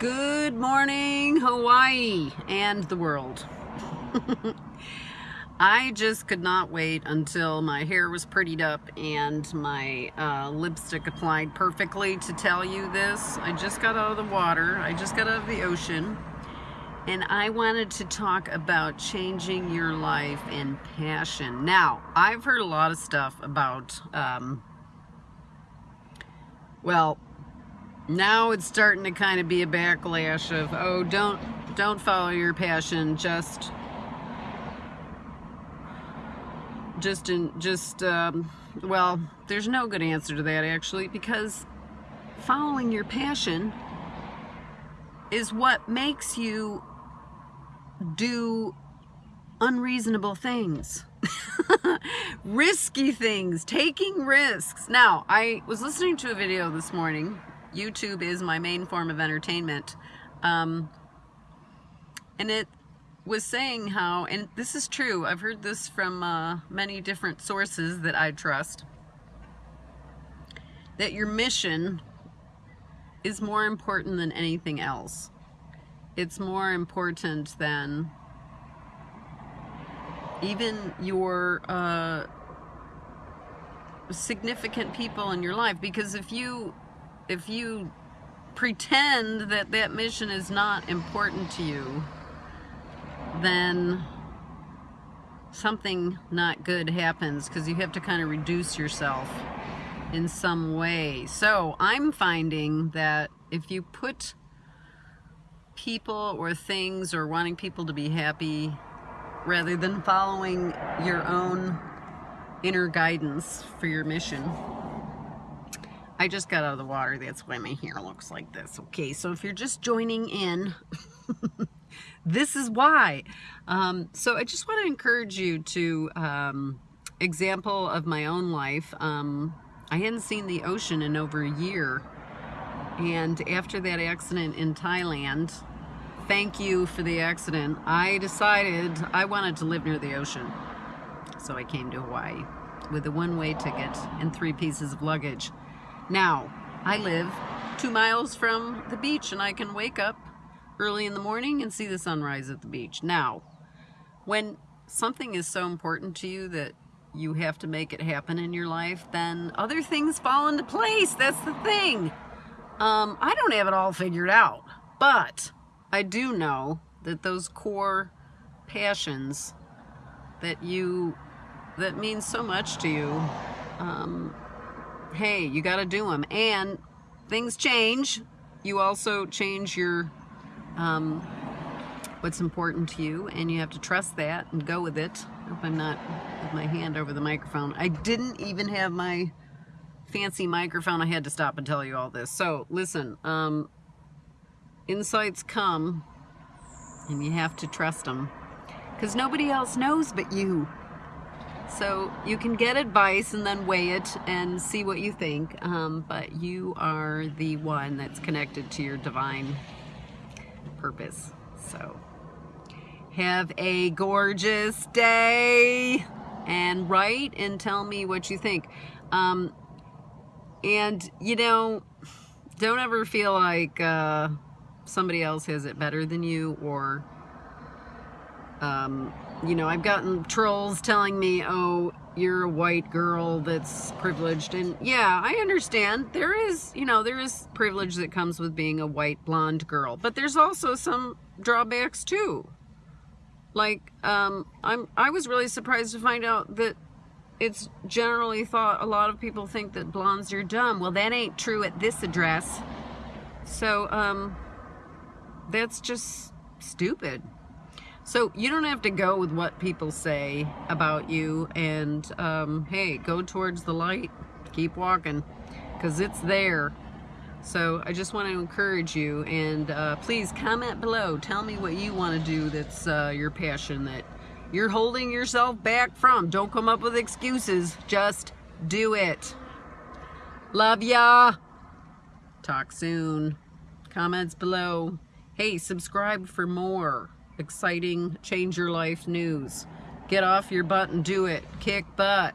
Good morning, Hawaii and the world. I just could not wait until my hair was prettied up and my uh, lipstick applied perfectly to tell you this. I just got out of the water. I just got out of the ocean. And I wanted to talk about changing your life and passion. Now, I've heard a lot of stuff about, um, well, now it's starting to kind of be a backlash of oh don't don't follow your passion just just in just um, well there's no good answer to that actually because following your passion is what makes you do unreasonable things risky things taking risks. Now I was listening to a video this morning YouTube is my main form of entertainment. Um, and it was saying how, and this is true, I've heard this from uh, many different sources that I trust, that your mission is more important than anything else. It's more important than even your uh, significant people in your life because if you if you pretend that that mission is not important to you, then something not good happens because you have to kind of reduce yourself in some way. So I'm finding that if you put people or things or wanting people to be happy rather than following your own inner guidance for your mission, I just got out of the water. That's why my hair looks like this. Okay, so if you're just joining in, this is why. Um, so I just want to encourage you to, um, example of my own life. Um, I hadn't seen the ocean in over a year. And after that accident in Thailand, thank you for the accident, I decided I wanted to live near the ocean. So I came to Hawaii with a one-way ticket and three pieces of luggage. Now, I live two miles from the beach and I can wake up early in the morning and see the sunrise at the beach. Now, when something is so important to you that you have to make it happen in your life, then other things fall into place. That's the thing. Um, I don't have it all figured out, but I do know that those core passions that you, that mean so much to you, um, hey, you got to do them. And things change. You also change your um, what's important to you, and you have to trust that and go with it. I hope I'm not with my hand over the microphone. I didn't even have my fancy microphone. I had to stop and tell you all this. So listen, um, insights come, and you have to trust them because nobody else knows but you. So you can get advice and then weigh it and see what you think, um, but you are the one that's connected to your divine purpose. So have a gorgeous day and write and tell me what you think. Um, and, you know, don't ever feel like uh, somebody else has it better than you or um, you know, I've gotten trolls telling me, oh, you're a white girl that's privileged. And yeah, I understand. There is, you know, there is privilege that comes with being a white blonde girl. But there's also some drawbacks too. Like, um, I'm, I was really surprised to find out that it's generally thought a lot of people think that blondes are dumb. Well, that ain't true at this address. So, um, that's just stupid. So you don't have to go with what people say about you and um, hey, go towards the light, keep walking because it's there. So I just want to encourage you and uh, please comment below. Tell me what you want to do that's uh, your passion that you're holding yourself back from. Don't come up with excuses. Just do it. Love ya. Talk soon. Comments below. Hey, subscribe for more exciting change your life news. Get off your butt and do it. Kick butt.